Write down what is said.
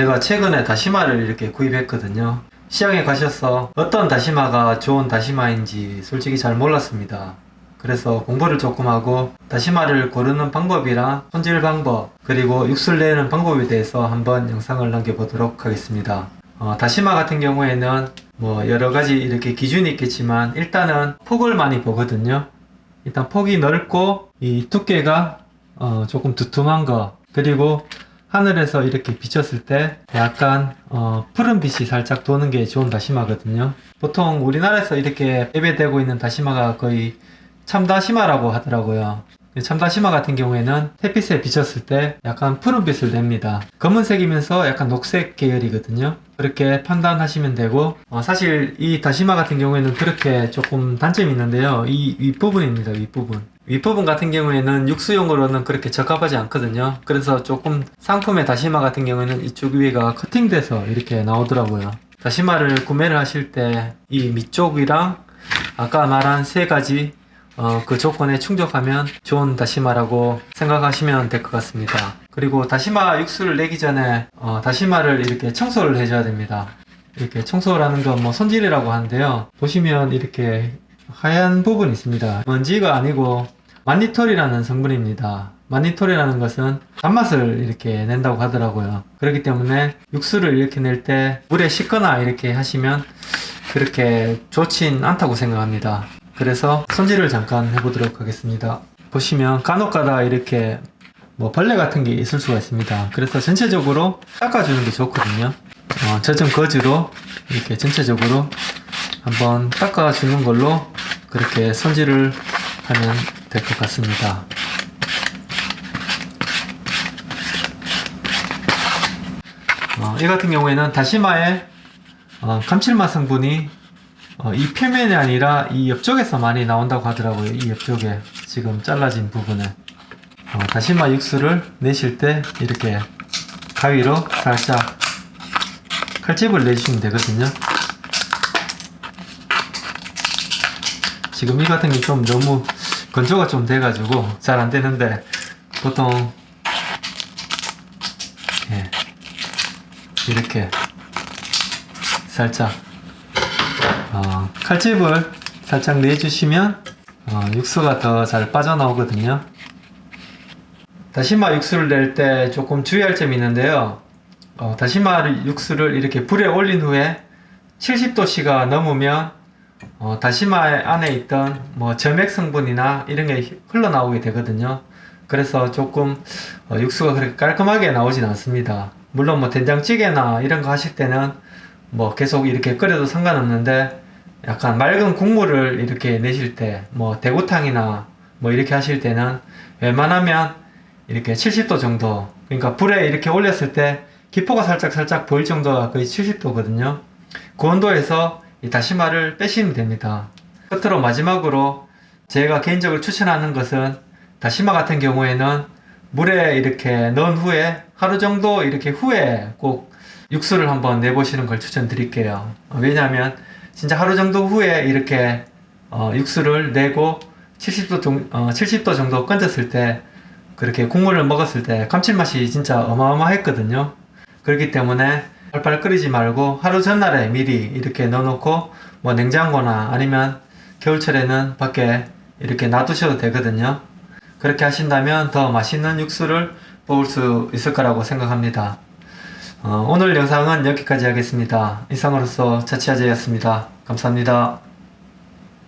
제가 최근에 다시마를 이렇게 구입했거든요. 시장에 가셔서 어떤 다시마가 좋은 다시마인지 솔직히 잘 몰랐습니다. 그래서 공부를 조금 하고 다시마를 고르는 방법이랑 손질 방법 그리고 육수를 내는 방법에 대해서 한번 영상을 남겨보도록 하겠습니다. 어, 다시마 같은 경우에는 뭐 여러가지 이렇게 기준이 있겠지만 일단은 폭을 많이 보거든요. 일단 폭이 넓고 이 두께가 어, 조금 두툼한 거 그리고 하늘에서 이렇게 비쳤을 때 약간 어, 푸른 빛이 살짝 도는 게 좋은 다시마거든요. 보통 우리나라에서 이렇게 예배되고 있는 다시마가 거의 참다시마라고 하더라고요. 참다시마 같은 경우에는 햇빛에 비쳤을 때 약간 푸른빛을 냅니다. 검은색이면서 약간 녹색 계열이거든요 그렇게 판단하시면 되고 어, 사실 이 다시마 같은 경우에는 그렇게 조금 단점이 있는데요. 이 윗부분입니다 윗부분. 윗부분 같은 경우에는 육수용으로는 그렇게 적합하지 않거든요. 그래서 조금 상품의 다시마 같은 경우에는 이쪽 위가 커팅돼서 이렇게 나오더라고요. 다시마를 구매를 하실 때 이 밑쪽이랑 아까 말한 세 가지 어, 그 조건에 충족하면 좋은 다시마라고 생각하시면 될 것 같습니다. 그리고 다시마 육수를 내기 전에 어, 다시마를 이렇게 청소를 해줘야 됩니다. 이렇게 청소라는 건 뭐 손질이라고 하는데요. 보시면 이렇게 하얀 부분이 있습니다. 먼지가 아니고 만니톨이라는 성분입니다. 만니톨이라는 것은 단맛을 이렇게 낸다고 하더라고요. 그렇기 때문에 육수를 이렇게 낼 때 물에 씻거나 이렇게 하시면 그렇게 좋진 않다고 생각합니다. 그래서 손질을 잠깐 해보도록 하겠습니다. 보시면 간혹가다 이렇게 뭐 벌레 같은 게 있을 수가 있습니다. 그래서 전체적으로 닦아주는 게 좋거든요. 어, 젖은 거즈로 이렇게 전체적으로 한번 닦아주는 걸로 그렇게 손질을 하면 될 것 같습니다. 어, 이 같은 경우에는 다시마의 어, 감칠맛 성분이 어, 이 표면이 아니라 이 옆쪽에서 많이 나온다고 하더라고요. 이 옆쪽에 지금 잘라진 부분에 어, 다시마 육수를 내실 때 이렇게 가위로 살짝 칼집을 내주시면 되거든요. 지금 이 같은 게 좀 너무 건조가 좀 돼가지고 잘 안 되는데 보통 예, 이렇게 살짝 어, 칼집을 살짝 내주시면 어, 육수가 더 잘 빠져나오거든요. 다시마 육수를 낼 때 조금 주의할 점이 있는데요. 어, 다시마 육수를 이렇게 불에 올린 후에 70도씨가 넘으면 어, 다시마 안에 있던 뭐 점액 성분이나 이런 게 흘러나오게 되거든요. 그래서 조금 어, 육수가 그렇게 깔끔하게 나오진 않습니다. 물론 뭐 된장찌개나 이런 거 하실 때는 뭐 계속 이렇게 끓여도 상관없는데 약간 맑은 국물을 이렇게 내실 때 뭐 대구탕이나 뭐 이렇게 하실 때는 웬만하면 이렇게 70도 정도 그러니까 불에 이렇게 올렸을 때 기포가 살짝 살짝 보일 정도가 거의 70도거든요. 그 온도에서 이 다시마를 빼시면 됩니다. 끝으로 마지막으로 제가 개인적으로 추천하는 것은 다시마 같은 경우에는 물에 이렇게 넣은 후에 하루 정도 이렇게 후에 꼭 육수를 한번 내보시는 걸 추천드릴게요. 왜냐하면 진짜 하루 정도 후에 이렇게 어, 육수를 내고 70도, 정, 어, 70도 정도 건졌을 때 그렇게 국물을 먹었을 때 감칠맛이 진짜 어마어마했거든요. 그렇기 때문에 팔팔 끓이지 말고 하루 전날에 미리 이렇게 넣어놓고 뭐 냉장고나 아니면 겨울철에는 밖에 이렇게 놔두셔도 되거든요. 그렇게 하신다면 더 맛있는 육수를 뽑을 수 있을 거라고 생각합니다 어, 오늘 영상은 여기까지 하겠습니다. 이상으로서 자치아재였습니다. 감사합니다.